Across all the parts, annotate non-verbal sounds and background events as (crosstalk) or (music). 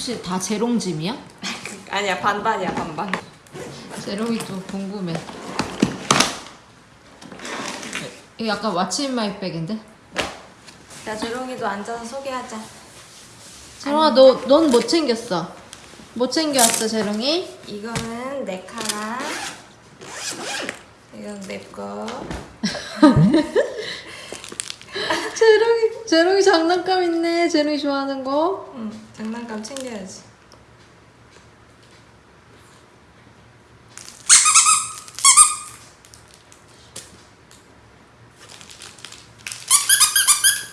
혹시 다 재롱짐이야? (laughs) 아니야 반반이야 반반. 재롱이 좀 궁금해. 이거 약간 왓츠 마이백인데? 자 조롱이도 앉아서 소개하자. 재롱아 너 넌 못 챙겼어. 못 챙겨왔어 재롱이? 이거는 내 카랑 이건 내 거. (laughs) 재롱이 재롱이 장난감 있네. 재롱이 좋아하는 거. 응 장난감 챙겨야지.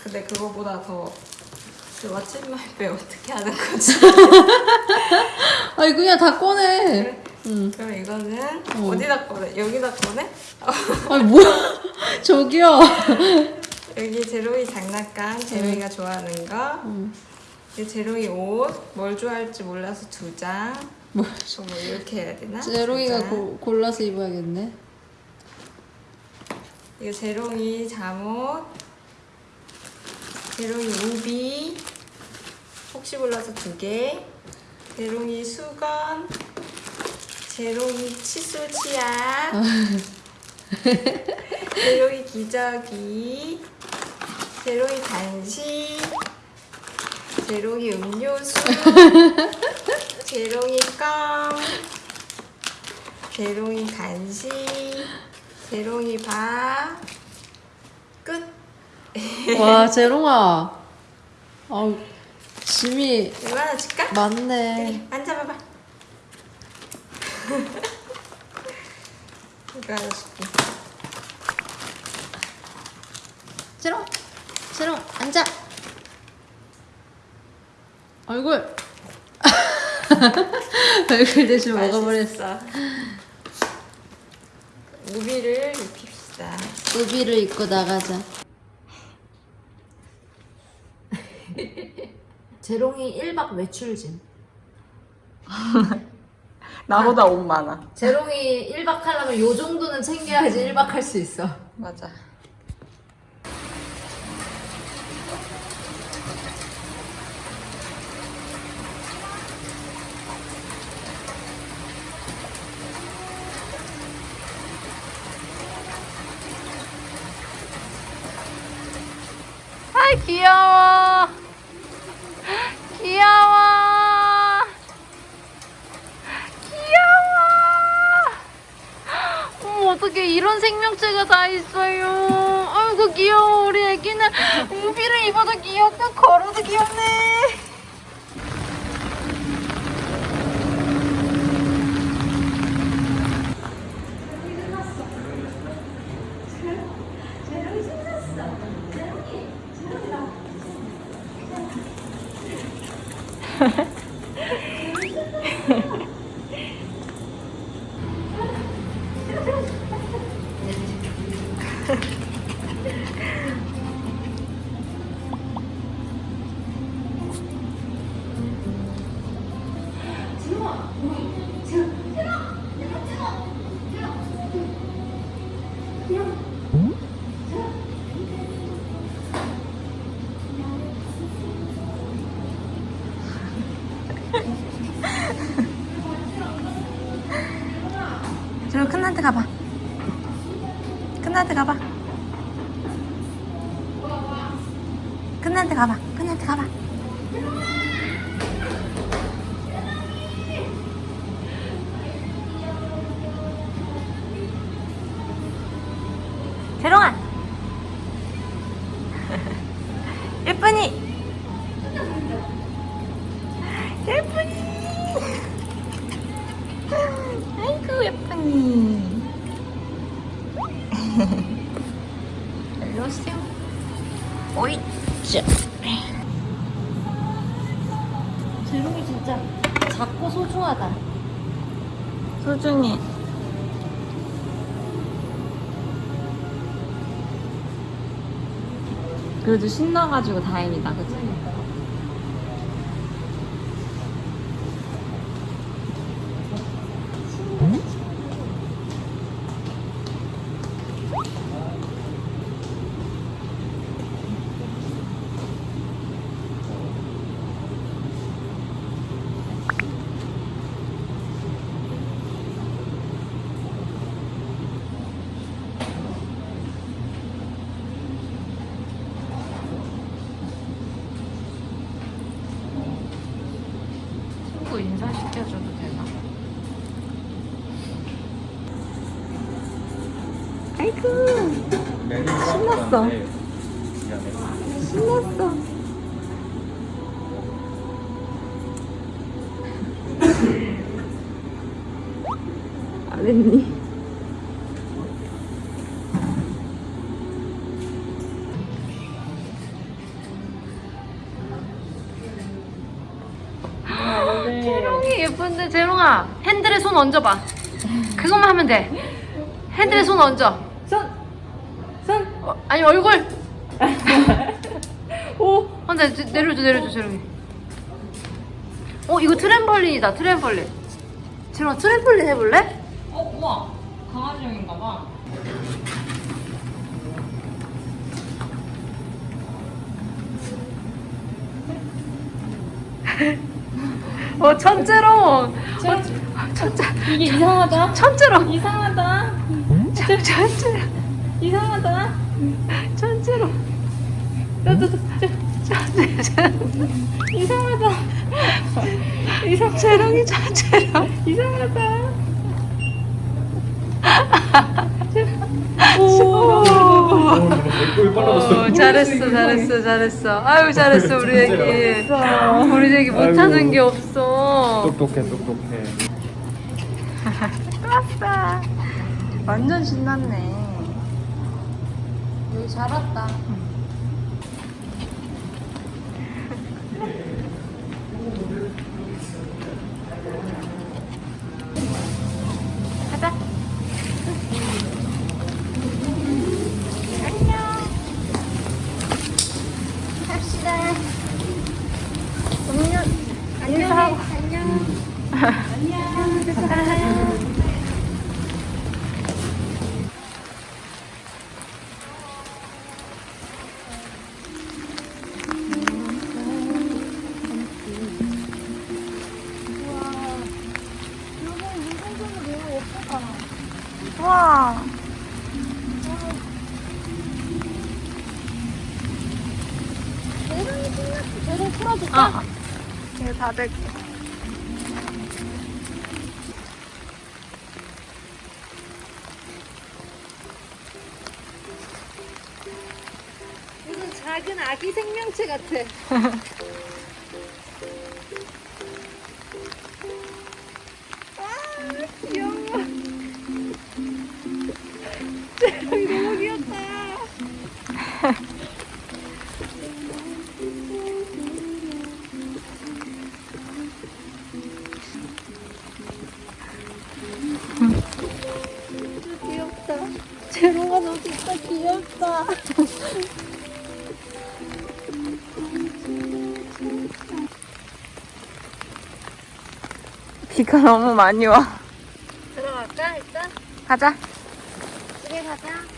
근데 그거보다 더 그 왓츠마이백 어떻게 하는 거지? (laughs) 아니 그냥 다 꺼내. 그래? 응. 그럼 이거는 어. 어디다 꺼내? 여기다 꺼내? (laughs) 아니 뭐야? (laughs) 저기요. 여기 제로이 장난감, 제로이가 좋아하는 거. 응. 이 제로이 옷, 뭘 좋아할지 몰라서 두 장. 뭐저뭐 이렇게 해야 되나? 장. 고, 골라서 입어야겠네. 이거 제롱이 잠옷, 제롱이 우비, 혹시 몰라서 두 개, 제롱이 수건, 제롱이 칫솔 치약, (laughs) 제롱이 기저귀, 제롱이 간식, 제롱이 음료수, (laughs) 제롱이 껌, 제롱이 간식, 제롱이 밥, 끝. (laughs) 와 재롱아. 아 짐이 이거 하나 줄까? 많네. 여기 앉아봐봐. (laughs) 이거 하나 줄게. 재롱 재롱 앉아. 얼굴. (laughs) 얼굴 대신 먹어버렸어. 우비를 입힙시다. 우비를 입고 나가자. (laughs) 재롱이 1박 외출짐. (laughs) 나보다 옷 많아. 재롱이 1박 하려면 요 정도는 챙겨야지 1박 할 수 있어. 맞아. 귀여워. 귀여워. 귀여워. 어머 어떻게 이런 생명체가 다 있어요. 아이고 귀여워 우리 애기는 우비를 입어도 귀엽고 걸어도 귀엽네. 큰한테 가봐. 큰한테 가봐. 큰한테 가봐. 큰한테 가봐. 재롱아. (laughs) 예쁜이. 그래도 신나가지고 다행이다 그치? 아이고 신났어. 신났어. (laughs) 안 했니? (gasps) 재롱이 예쁜데 재롱아 핸들에 손 얹어봐. 그것만 하면 돼. 핸들에 손 얹어. 아니 얼굴. (laughs) 오! 혼자 내- 내려줘 내려줘 재롱이. 어 이거 트램펄린이다 트램펄린. 재롱아 트램펄린 해볼래? 어, 우와. 강아지용인가 봐. (laughs) 어 천재로. 천- 어, 천재 이게 이상하다. 천재로. 이상하다. 천- 천재 이상하다. (laughs) 천재로. 천재 이상하다. 이상, 재롱이 천재로. 이상하다. 어, 잘했어, 잘했어, 잘했어. 아유, 잘했어, 우리 애기. 우리 애기 못하는. 게 없어. 똑똑해, 똑똑해. (laughs) 아싸. 완전 신났네. 여기 잘 왔다. 가 400 무슨 작은 아기 생명체 같아. (laughs) (laughs) 너무 많이 와. 들어갈까 일단? 가자. 집에 가자.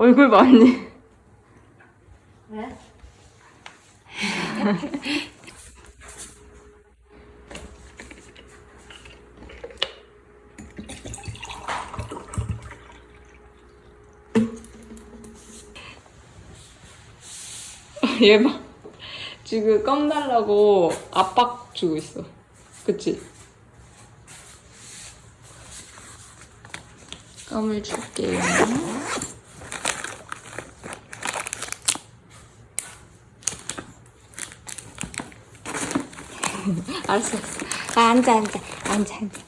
얼굴 많이. 왜? (laughs) 얘 봐. 지금 껌 달라고 압박 주고 있어. 그치? 껌을 줄게요. 알았어, 알았어. 아, 앉아, 앉아. 앉아, 앉아.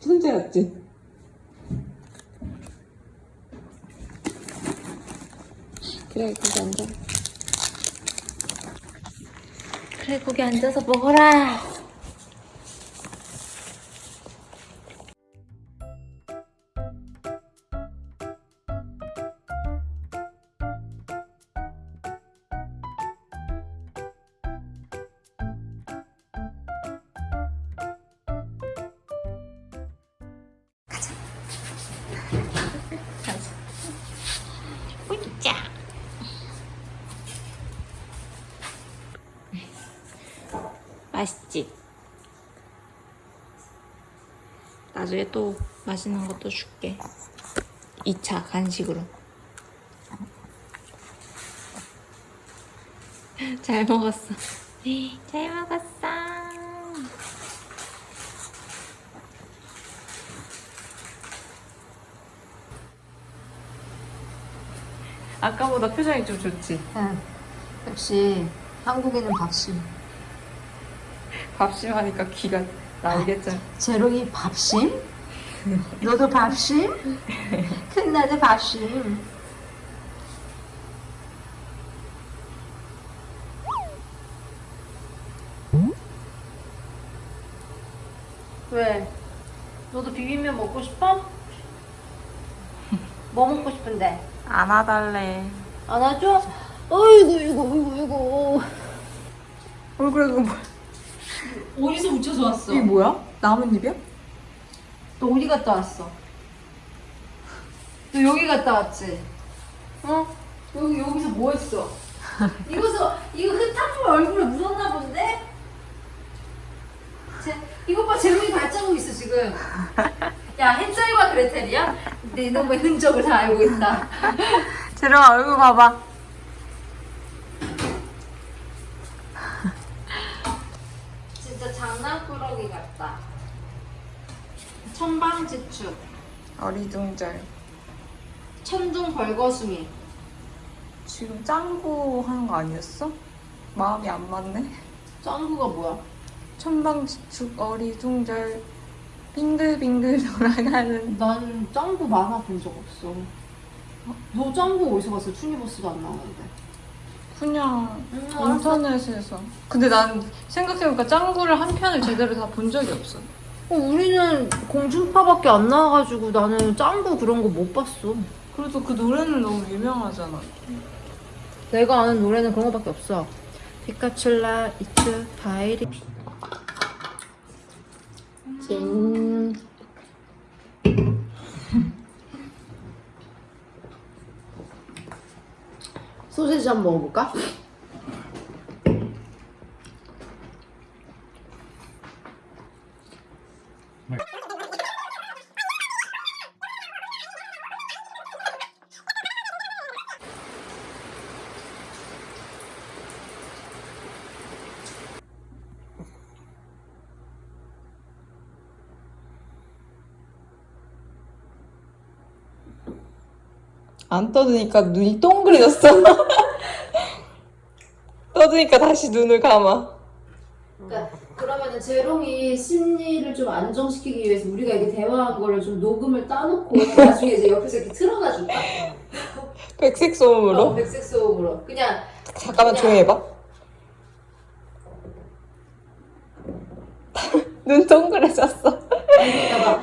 천재였지? 그래, 거기 앉아. 그래 거기 앉아서 먹어라. 맛있는 것도 줄게. 2차 간식으로. (laughs) 잘 먹었어. (laughs) 잘 먹었어. 아까보다 표정이 좀 좋지? 역시 한국인은 밥심. 밥심 하니까 기가 나오겠죠? 제롱이 밥심? (laughs) 너도 밥심? 큰 나도 밥심. 왜? 너도 비빔면 먹고 싶어? 뭐 먹고 싶은데? 안아달래. 안아줘? 어이구 이구 이구 이구 얼굴에 그거 뭐야? 어디서 묻혀서 왔어? 이게 뭐야? 나뭇잎이야? 너 어디 갔다 왔어? 너 여기 갔다 왔지? 어? 여기 여기서 뭐 했어? (laughs) 이거서 이거 흙탕물 얼굴에 묻었나 본데? 제, 이것 봐 제롱이 발자국 있어 지금. 야 헨젤과 그레텔이야? 내 이놈의 흔적을 다 알고 있다. (laughs) 재롱아 얼굴 봐봐. 진짜 장난꾸러기 같다. 천방지축, 어리둥절. 천둥 벌거숭이. 지금 짱구 하는 거 아니었어? 마음이 안 맞네. 짱구가 뭐야? 천방지축 어리둥절 빙글빙글 (laughs) 돌아가는 난 짱구 만화 본 적 없어. 너 짱구 어디서 봤어? 투니버스도 안 나오는데. 그냥 음. 인터넷에서. 근데 난 생각해보니까 짱구를 한 편을 제대로 다 본 적이 없어. 어, 우리는 공중파밖에 안 나와가지고 나는 짱구 그런 거 못 봤어. 그래도 그 노래는 너무 유명하잖아. 내가 아는 노래는 그런 거밖에 없어. 피카츄 라이츄 파이리 진 소세지 한번 먹어볼까? 안 떠드니까 눈이 동그래졌어. (laughs) 떠드니까 다시 눈을 감아. 그러니까 그러면은 재롱이 심리를 좀 안정시키기 위해서 우리가 이렇게 대화한 거를 좀 녹음을 따놓고 나중에 이제 옆에서 이렇게 틀어놔 줄까? (laughs) 백색 어, 소음으로. 백색 소음으로 그냥 잠깐만 조용히 해봐. (laughs) 눈 동그래졌어.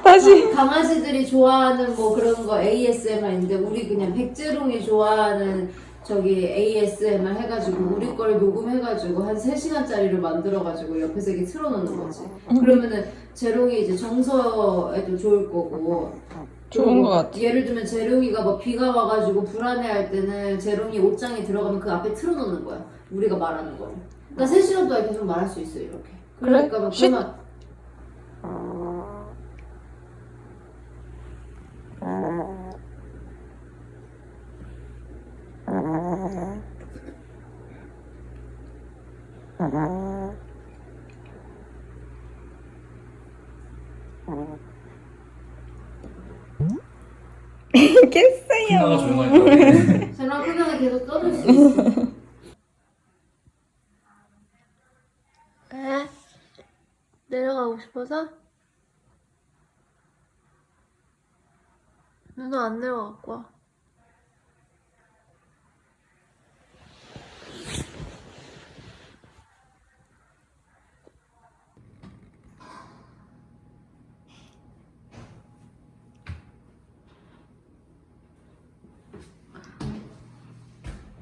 다시. 강아지들이 좋아하는 뭐 그런 거 ASMR인데 우리 그냥 백재롱이 좋아하는 저기 ASMR 해가지고 우리 걸 녹음해가지고 한 3시간짜리를 만들어가지고 옆에서 이렇게 틀어놓는 거지 그러면은 재롱이 이제 정서에도 좋을 거고 좋은 것 같아. 예를 들면 재롱이가 뭐 비가 와가지고 불안해할 때는 재롱이 옷장에 들어가면 그 앞에 틀어놓는 거야 우리가 말하는 거를 그러니까 3시간 동안 계속 말할 수 있어 이렇게 그러니까 막 쉿. 그러면 큰나가 조용하니까 재롱 크면은 계속 떠들 수 있어 왜? 내려가고 싶어서? 누나 안 내려갖고 와.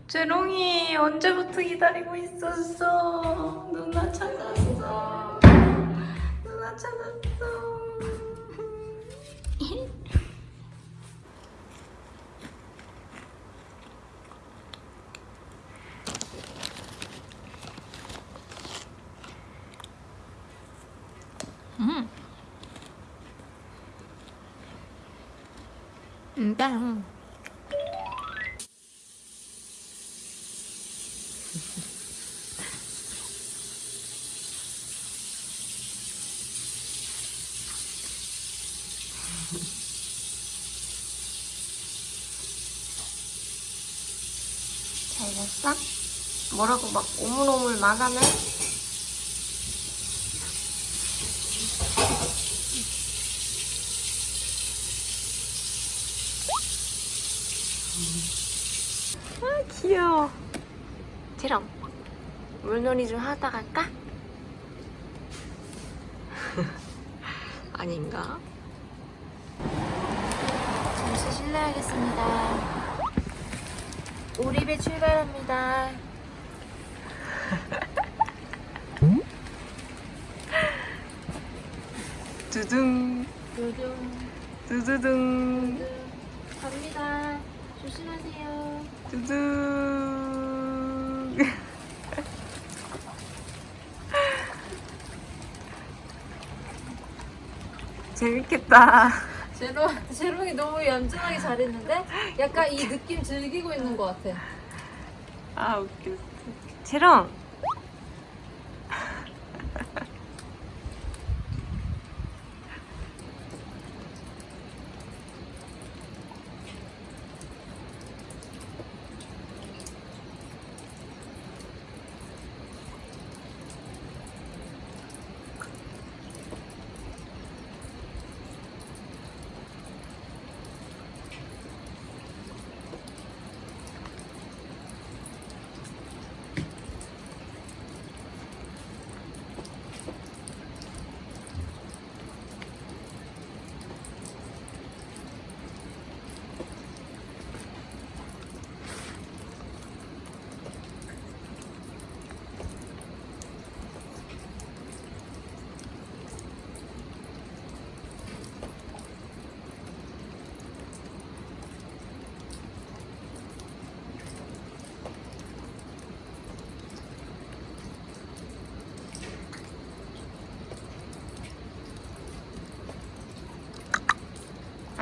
재롱이 언제부터 기다리고 있었어? 누나 찾았어. 누나 찾았어. 음. 음, 빵. 잘 됐어? 뭐라고 막 오물오물 말하네? 아 귀여워 지럼 물놀이 좀 하다 갈까? (laughs) 아닌가? 잠시 실례하겠습니다. 오리배 출발합니다. (laughs) 두둥. 요즘 두두둥. 갑니다. 조심하세요. 두둥. (laughs) 재밌겠다 제로 제롱이 너무 얌전하게 잘했는데 약간 이 느낌 즐기고 있는 것 같아. 아 웃겨 재롱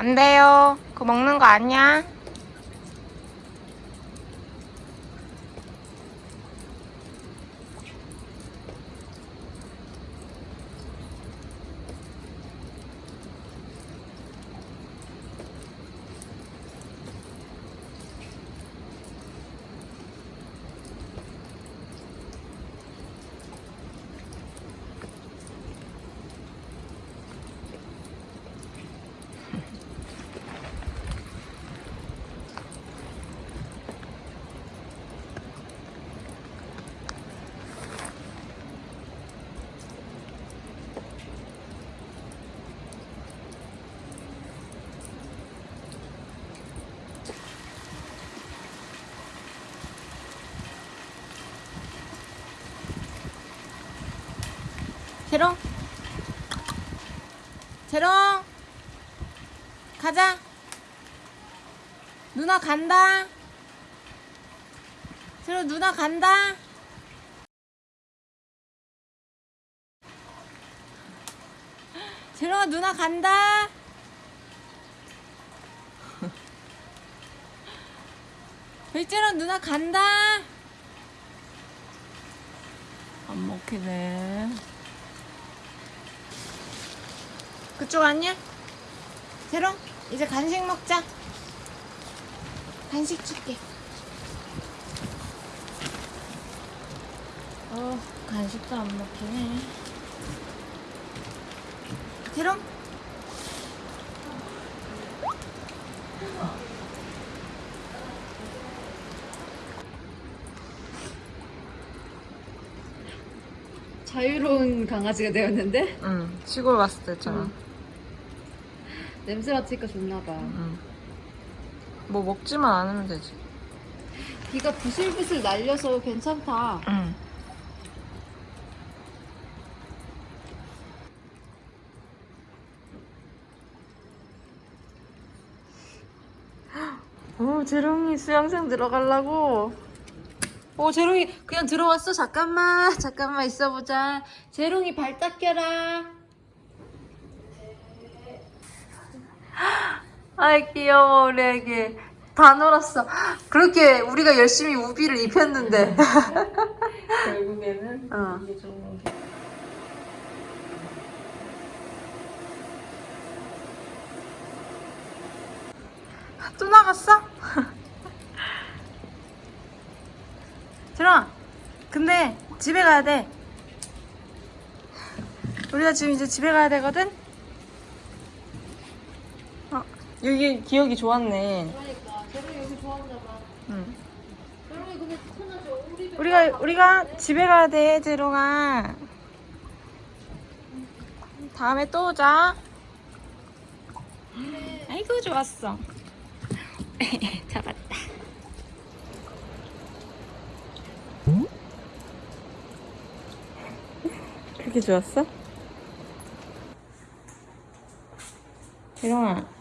안 돼요. 그거 먹는 거 아니야 재롱? 재롱? 가자. 누나 간다. 재롱 누나 간다. 재롱아 누나 간다. 별재롱 누나 간다. 안 먹히네 그쪽 아니야? 재롱 이제 간식 먹자. 간식 줄게. 어 간식도 안 먹히네. 재롱? 자유로운 강아지가 되었는데? 응 시골 갔을 때처럼 냄새 맡으니까 좋나 봐. 응. 뭐 먹지만 않으면 되지 비가 부슬부슬 날려서 괜찮다. 응. 오 재롱이 수영장 들어가려고 어 재롱이 그냥 들어왔어 잠깐만 잠깐만 있어보자 재롱이 발 닦여라 아이 귀여워 우리 애기 다 놀았어 그렇게 우리가 열심히 우비를 입혔는데 결국에는 어. 이게 좀 또 나갔어? 들어 근데 집에 가야 돼 우리가 지금 이제 집에 가야 되거든? 어, 여기 기억이 좋았네 그러니까 저런 여기 좋아하나 봐. 응. 저런 게 근데 편하죠. 우리 우리가 우리가 집에 가야 돼 재롱아 다음에 또 오자 아이고 좋았어 (laughs) 잡았다 그렇게 좋았어? 재롱아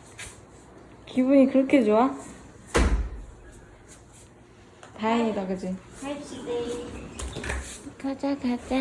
기분이 그렇게 좋아? 다행이다 그지? 가자 가자